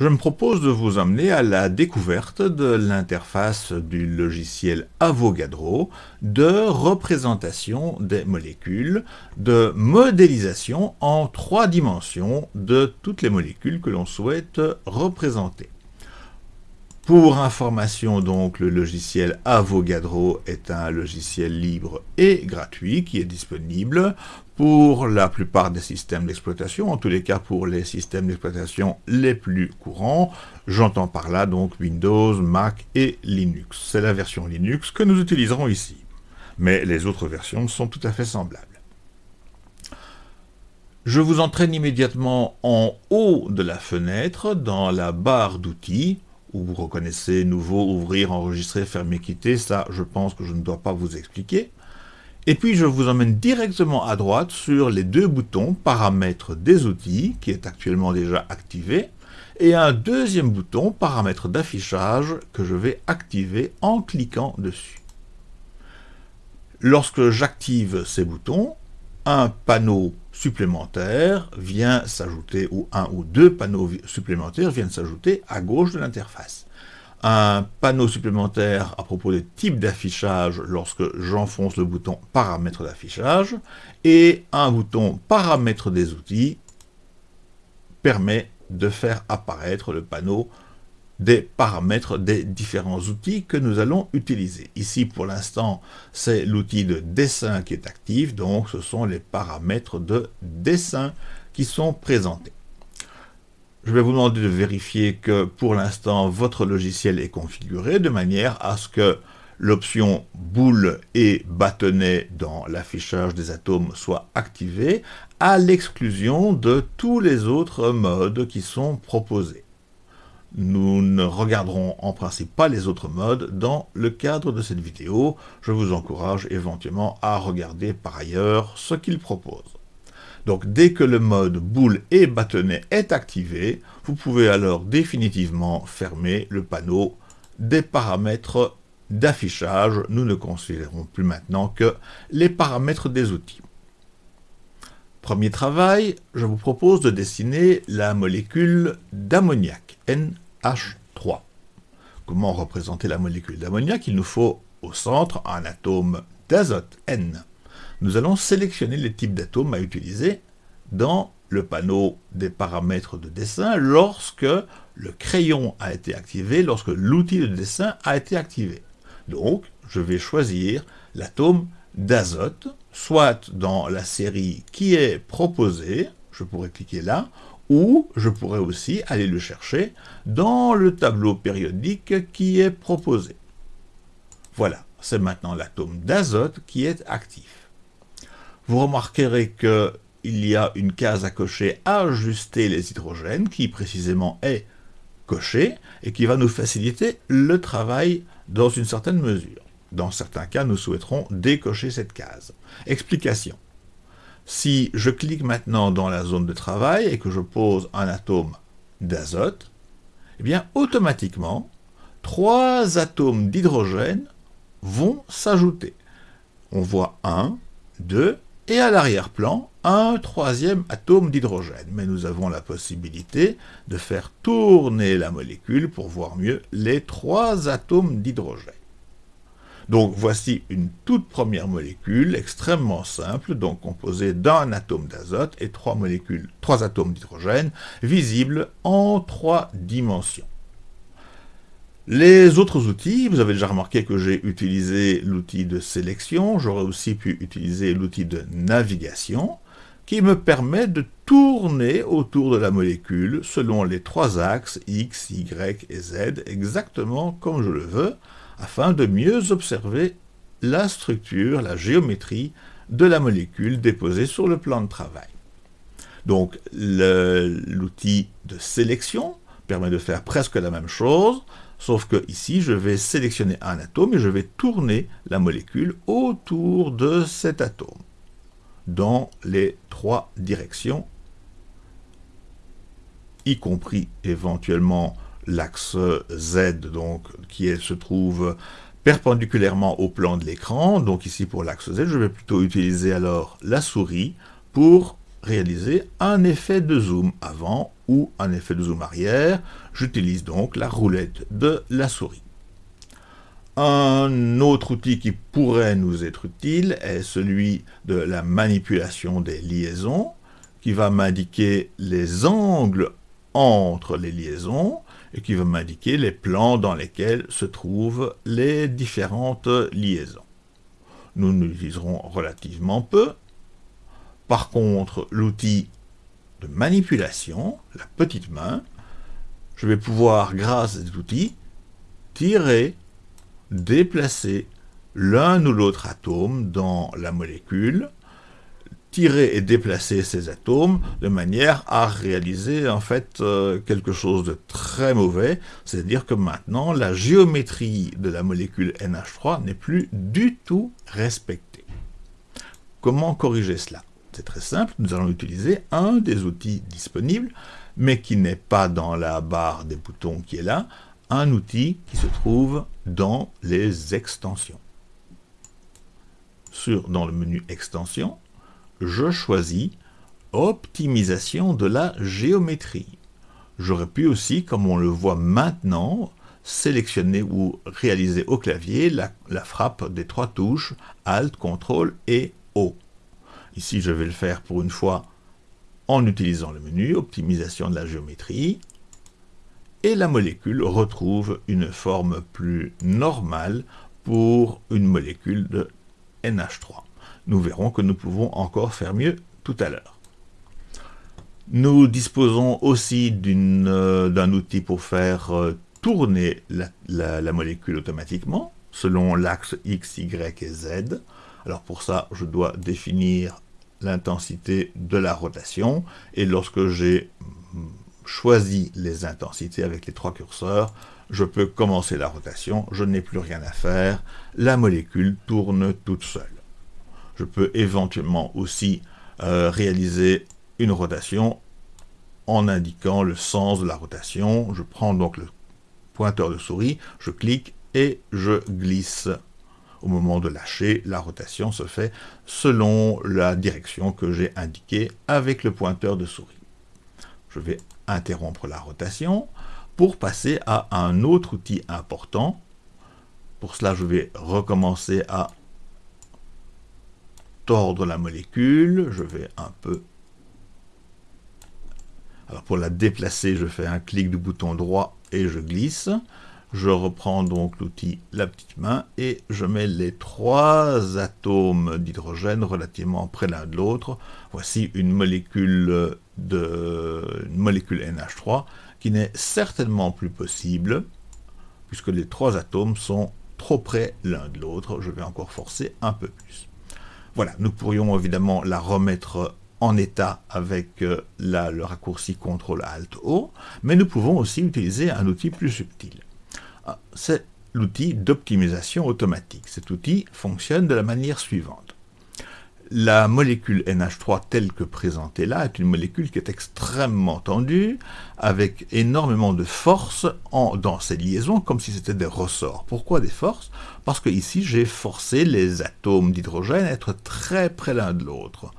je me propose de vous amener à la découverte de l'interface du logiciel Avogadro de représentation des molécules, de modélisation en trois dimensions de toutes les molécules que l'on souhaite représenter. Pour information, donc, le logiciel Avogadro est un logiciel libre et gratuit qui est disponible pour la plupart des systèmes d'exploitation, en tous les cas pour les systèmes d'exploitation les plus courants. J'entends par là donc Windows, Mac et Linux. C'est la version Linux que nous utiliserons ici. Mais les autres versions sont tout à fait semblables. Je vous entraîne immédiatement en haut de la fenêtre, dans la barre d'outils, où vous reconnaissez nouveau, ouvrir, enregistrer, fermer, quitter. Ça, je pense que je ne dois pas vous expliquer. Et puis je vous emmène directement à droite sur les deux boutons paramètres des outils, qui est actuellement déjà activé, et un deuxième bouton paramètres d'affichage que je vais activer en cliquant dessus. Lorsque j'active ces boutons, un panneau supplémentaire vient s'ajouter, ou un ou deux panneaux supplémentaires viennent s'ajouter à gauche de l'interface. Un panneau supplémentaire à propos des types d'affichage lorsque j'enfonce le bouton paramètres d'affichage, et un bouton paramètres des outils permet de faire apparaître le panneau des paramètres des différents outils que nous allons utiliser. Ici, pour l'instant, c'est l'outil de dessin qui est actif, donc ce sont les paramètres de dessin qui sont présentés. Je vais vous demander de vérifier que pour l'instant votre logiciel est configuré de manière à ce que l'option boule et bâtonnet dans l'affichage des atomes soit activée à l'exclusion de tous les autres modes qui sont proposés. Nous ne regarderons en principe pas les autres modes dans le cadre de cette vidéo. Je vous encourage éventuellement à regarder par ailleurs ce qu'il propose. Donc dès que le mode boule et bâtonnet est activé, vous pouvez alors définitivement fermer le panneau des paramètres d'affichage. Nous ne considérons plus maintenant que les paramètres des outils. Premier travail, je vous propose de dessiner la molécule d'ammoniac, NH3. Comment représenter la molécule d'ammoniac? Il nous faut au centre un atome d'azote, N nous allons sélectionner les types d'atomes à utiliser dans le panneau des paramètres de dessin lorsque le crayon a été activé, lorsque l'outil de dessin a été activé. Donc, je vais choisir l'atome d'azote, soit dans la série qui est proposée, je pourrais cliquer là, ou je pourrais aussi aller le chercher dans le tableau périodique qui est proposé. Voilà, c'est maintenant l'atome d'azote qui est actif vous remarquerez qu'il y a une case à cocher ajuster les hydrogènes qui précisément est cochée et qui va nous faciliter le travail dans une certaine mesure. Dans certains cas, nous souhaiterons décocher cette case. Explication. Si je clique maintenant dans la zone de travail et que je pose un atome d'azote, eh bien automatiquement, trois atomes d'hydrogène vont s'ajouter. On voit 1, 2 et à l'arrière-plan, un troisième atome d'hydrogène. Mais nous avons la possibilité de faire tourner la molécule pour voir mieux les trois atomes d'hydrogène. Donc voici une toute première molécule extrêmement simple, donc composée d'un atome d'azote et trois molécules, trois atomes d'hydrogène, visibles en trois dimensions. Les autres outils, vous avez déjà remarqué que j'ai utilisé l'outil de sélection, j'aurais aussi pu utiliser l'outil de navigation, qui me permet de tourner autour de la molécule selon les trois axes X, Y et Z, exactement comme je le veux, afin de mieux observer la structure, la géométrie de la molécule déposée sur le plan de travail. Donc l'outil de sélection permet de faire presque la même chose, Sauf que ici, je vais sélectionner un atome et je vais tourner la molécule autour de cet atome, dans les trois directions, y compris éventuellement l'axe Z, donc, qui se trouve perpendiculairement au plan de l'écran. Donc ici, pour l'axe Z, je vais plutôt utiliser alors la souris pour réaliser un effet de zoom avant ou un effet de zoom arrière. J'utilise donc la roulette de la souris. Un autre outil qui pourrait nous être utile est celui de la manipulation des liaisons, qui va m'indiquer les angles entre les liaisons et qui va m'indiquer les plans dans lesquels se trouvent les différentes liaisons. Nous l'utiliserons relativement peu. Par contre, l'outil de manipulation, la petite main, je vais pouvoir, grâce à cet outil, tirer, déplacer l'un ou l'autre atome dans la molécule tirer et déplacer ces atomes de manière à réaliser en fait euh, quelque chose de très mauvais, c'est-à-dire que maintenant la géométrie de la molécule NH3 n'est plus du tout respectée. Comment corriger cela? C'est très simple, nous allons utiliser un des outils disponibles, mais qui n'est pas dans la barre des boutons qui est là, un outil qui se trouve dans les extensions. Sur, dans le menu extension, je choisis optimisation de la géométrie. J'aurais pu aussi, comme on le voit maintenant, sélectionner ou réaliser au clavier la, frappe des trois touches Alt, CTRL et O. Ici, je vais le faire pour une fois en utilisant le menu Optimisation de la géométrie. Et la molécule retrouve une forme plus normale pour une molécule de NH3 nous verrons que nous pouvons encore faire mieux tout à l'heure. Nous disposons aussi euh, d'un outil pour faire euh, tourner la, molécule automatiquement, selon l'axe X, Y et Z. Alors pour ça, je dois définir l'intensité de la rotation, et lorsque j'ai choisi les intensités avec les trois curseurs, je peux commencer la rotation, je n'ai plus rien à faire, la molécule tourne toute seule. Je peux éventuellement aussi euh, réaliser une rotation en indiquant le sens de la rotation. Je prends donc le pointeur de souris, je clique et je glisse. Au moment de lâcher, la rotation se fait selon la direction que j'ai indiquée avec le pointeur de souris. Je vais interrompre la rotation pour passer à un autre outil important. Pour cela, je vais recommencer à la molécule, je vais un peu... Alors pour la déplacer, je fais un clic du bouton droit et je glisse. Je reprends donc l'outil la petite main et je mets les trois atomes d'hydrogène relativement près l'un de l'autre. Voici une molécule, de, une molécule NH3 qui n'est certainement plus possible puisque les trois atomes sont trop près l'un de l'autre. Je vais encore forcer un peu plus. Voilà, nous pourrions évidemment la remettre en état avec euh, le raccourci CTRL-ALT-O, mais nous pouvons aussi utiliser un outil plus subtil. Ah, c'est l'outil d'optimisation automatique. Cet outil fonctionne de la manière suivante. La molécule NH3 telle que présentée là est une molécule qui est extrêmement tendue, avec énormément de force dans ses liaisons, comme si c'était des ressorts. Pourquoi des forces? Parce que ici j'ai forcé les atomes d'hydrogène à être très près l'un de l'autre.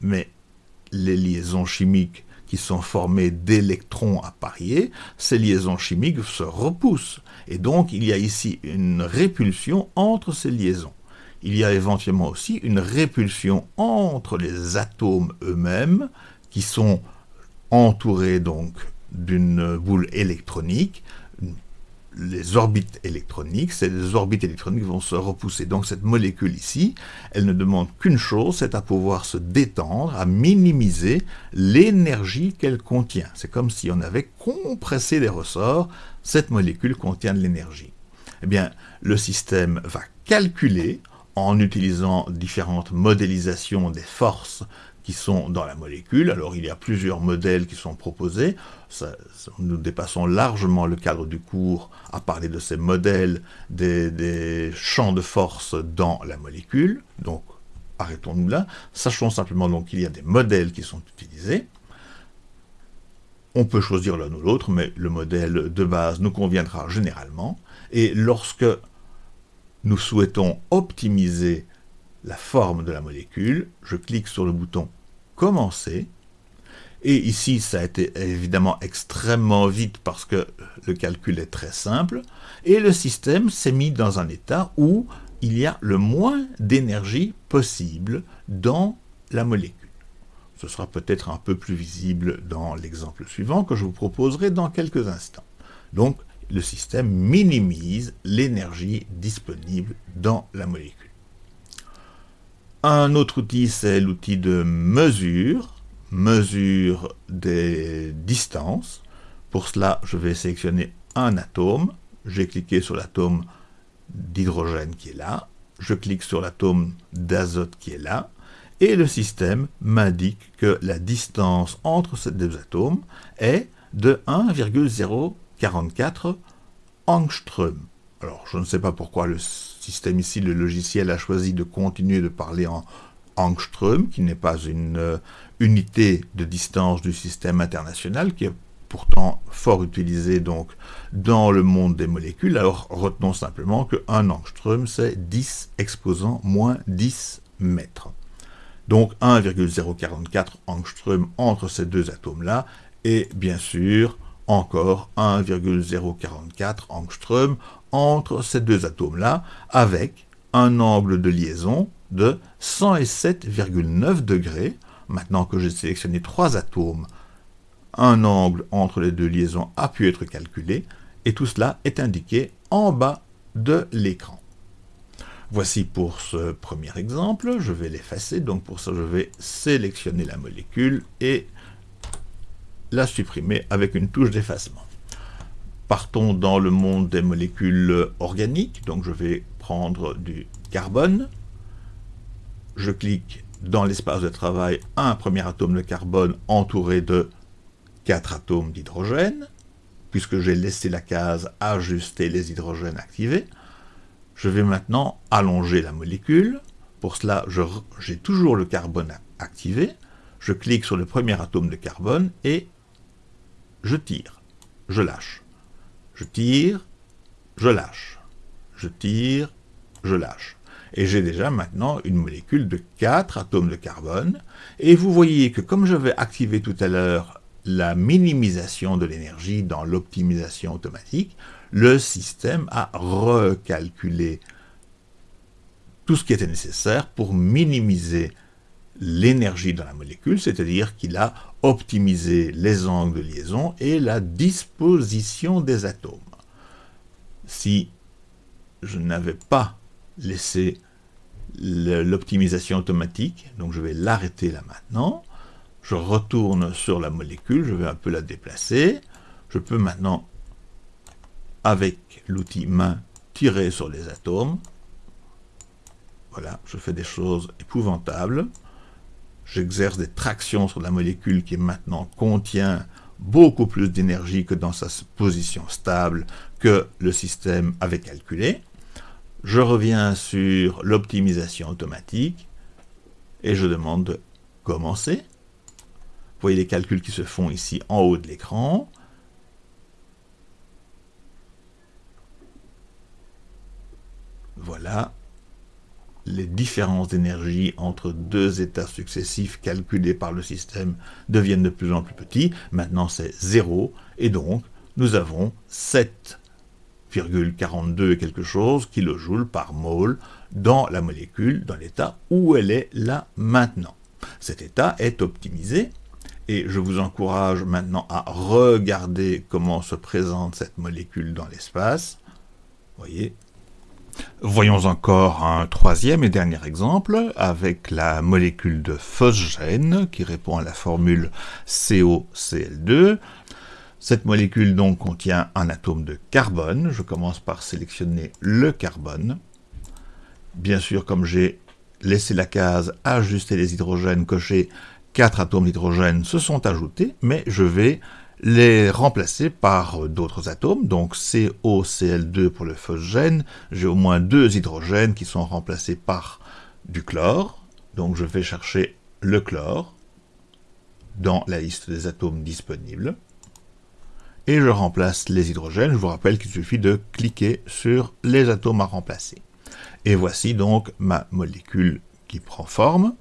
Mais les liaisons chimiques qui sont formées d'électrons à parier, ces liaisons chimiques se repoussent. Et donc il y a ici une répulsion entre ces liaisons il y a éventuellement aussi une répulsion entre les atomes eux-mêmes, qui sont entourés donc d'une boule électronique, les orbites électroniques, ces orbites électroniques vont se repousser. Donc cette molécule ici, elle ne demande qu'une chose, c'est à pouvoir se détendre, à minimiser l'énergie qu'elle contient. C'est comme si on avait compressé les ressorts, cette molécule contient de l'énergie. Eh bien, le système va calculer en utilisant différentes modélisations des forces qui sont dans la molécule. Alors il y a plusieurs modèles qui sont proposés. nous dépassons largement le cadre du cours à parler de ces modèles des, champs de force dans la molécule. Donc arrêtons-nous là. Sachons simplement qu'il y a des modèles qui sont utilisés. On peut choisir l'un ou l'autre, mais le modèle de base nous conviendra généralement. Et lorsque nous souhaitons optimiser la forme de la molécule, je clique sur le bouton commencer. Et ici, ça a été évidemment extrêmement vite parce que le calcul est très simple. Et le système s'est mis dans un état où il y a le moins d'énergie possible dans la molécule. Ce sera peut-être un peu plus visible dans l'exemple suivant que je vous proposerai dans quelques instants. Donc, le système minimise l'énergie disponible dans la molécule. Un autre outil, c'est l'outil de mesure, mesure des distances. Pour cela, je vais sélectionner un atome. J'ai cliqué sur l'atome d'hydrogène qui est là. Je clique sur l'atome d'azote qui est là. Et le système m'indique que la distance entre ces deux atomes est de 1,044 angstrom. Alors, je ne sais pas pourquoi le système ici, le logiciel, a choisi de continuer de parler en angstrom, qui n'est pas une euh, unité de distance du système international, qui est pourtant fort utilisé donc dans le monde des molécules. Alors, retenons simplement que 1 angstrom, c'est 10 exposant moins 10 mètres. Donc 1,044 angstrom entre ces deux atomes-là, et bien sûr encore 1,044 angstrom entre ces deux atomes-là, avec un angle de liaison de 107,9 degrés. Maintenant que j'ai sélectionné trois atomes, un angle entre les deux liaisons a pu être calculé, et tout cela est indiqué en bas de l'écran. Voici pour ce premier exemple, je vais l'effacer, donc pour ça je vais sélectionner la molécule et la supprimer avec une touche d'effacement. Partons dans le monde des molécules organiques, donc je vais prendre du carbone, je clique dans l'espace de travail un premier atome de carbone entouré de quatre atomes d'hydrogène, puisque j'ai laissé la case ajuster les hydrogènes activés. Je vais maintenant allonger la molécule. Pour cela, j'ai toujours le carbone activé. Je clique sur le premier atome de carbone et je tire, je lâche. Je tire, je lâche. Je tire, je lâche. Et j'ai déjà maintenant une molécule de 4 atomes de carbone. Et vous voyez que comme je vais activer tout à l'heure la minimisation de l'énergie dans l'optimisation automatique, le système a recalculé tout ce qui était nécessaire pour minimiser l'énergie dans la molécule, c'est-à-dire qu'il a optimisé les angles de liaison et la disposition des atomes. Si je n'avais pas laissé l'optimisation automatique, donc je vais l'arrêter là maintenant, je retourne sur la molécule, je vais un peu la déplacer, je peux maintenant, avec l'outil main, tirer sur les atomes, voilà, je fais des choses épouvantables, j'exerce des tractions sur la molécule qui maintenant contient beaucoup plus d'énergie que dans sa position stable que le système avait calculé. Je reviens sur l'optimisation automatique et je demande de commencer. Vous voyez les calculs qui se font ici en haut de l'écran. Voilà, les différences d'énergie entre deux états successifs calculés par le système deviennent de plus en plus petits. Maintenant, c'est 0, et donc nous avons 7,42 quelque chose kilojoules par mole dans la molécule, dans l'état où elle est là maintenant. Cet état est optimisé, et je vous encourage maintenant à regarder comment se présente cette molécule dans l'espace. Vous voyez, Voyons encore un troisième et dernier exemple avec la molécule de phosgène qui répond à la formule COCl2. Cette molécule donc contient un atome de carbone. Je commence par sélectionner le carbone. Bien sûr, comme j'ai laissé la case ajuster les hydrogènes cochés, quatre atomes d'hydrogène se sont ajoutés, mais je vais les remplacer par d'autres atomes, donc COCl2 pour le phosgène, j'ai au moins deux hydrogènes qui sont remplacés par du chlore, donc je vais chercher le chlore dans la liste des atomes disponibles, et je remplace les hydrogènes, je vous rappelle qu'il suffit de cliquer sur les atomes à remplacer. Et voici donc ma molécule qui prend forme,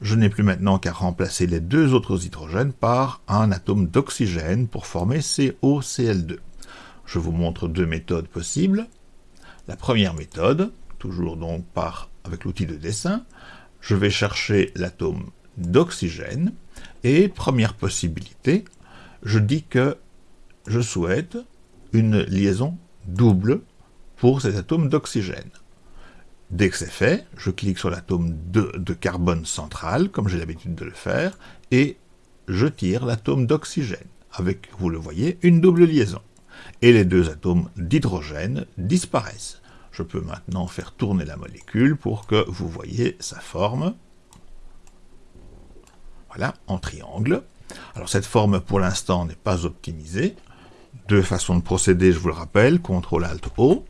je n'ai plus maintenant qu'à remplacer les deux autres hydrogènes par un atome d'oxygène pour former COCl2. Je vous montre deux méthodes possibles. La première méthode, toujours donc avec l'outil de dessin, je vais chercher l'atome d'oxygène et première possibilité, je dis que je souhaite une liaison double pour cet atome d'oxygène. Dès que c'est fait, je clique sur l'atome de, carbone central, comme j'ai l'habitude de le faire, et je tire l'atome d'oxygène, avec, vous le voyez, une double liaison. Et les deux atomes d'hydrogène disparaissent. Je peux maintenant faire tourner la molécule pour que vous voyez sa forme. Voilà, en triangle. Alors cette forme, pour l'instant, n'est pas optimisée. Deux façons de procéder, je vous le rappelle, CTRL-ALT-O,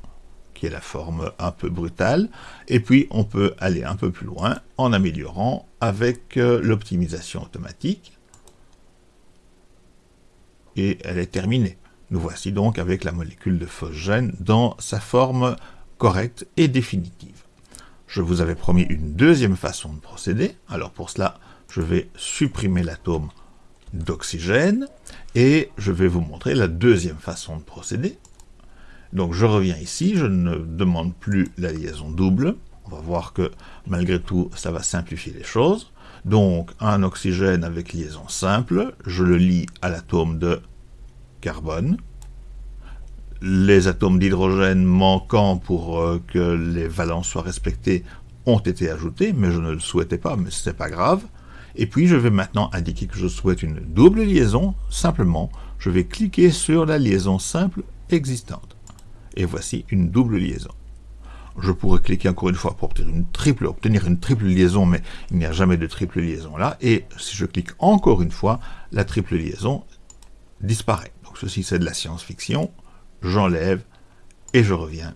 qui est la forme un peu brutale, et puis on peut aller un peu plus loin en améliorant avec euh, l'optimisation automatique, et elle est terminée. Nous voici donc avec la molécule de phosgène dans sa forme correcte et définitive. Je vous avais promis une deuxième façon de procéder, alors pour cela, je vais supprimer l'atome d'oxygène, et je vais vous montrer la deuxième façon de procéder. Donc je reviens ici, je ne demande plus la liaison double, on va voir que malgré tout, ça va simplifier les choses. Donc un oxygène avec liaison simple, je le lie à l'atome de carbone, les atomes d'hydrogène manquant pour euh, que les valences soient respectées ont été ajoutés, mais je ne le souhaitais pas, mais ce n'est pas grave. Et puis je vais maintenant indiquer que je souhaite une double liaison, simplement je vais cliquer sur la liaison simple existante. Et voici une double liaison. Je pourrais cliquer encore une fois pour obtenir une triple, liaison, mais il n'y a jamais de triple liaison là. Et si je clique encore une fois, la triple liaison disparaît. Donc ceci c'est de la science-fiction. J'enlève et je reviens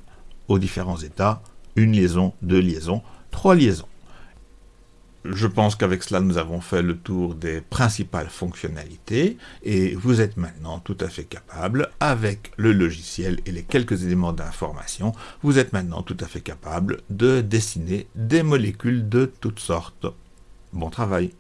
aux différents états. Une liaison, deux liaisons, trois liaisons. Je pense qu'avec cela, nous avons fait le tour des principales fonctionnalités et vous êtes maintenant tout à fait capable, avec le logiciel et les quelques éléments d'information, vous êtes maintenant tout à fait capable de dessiner des molécules de toutes sortes. Bon travail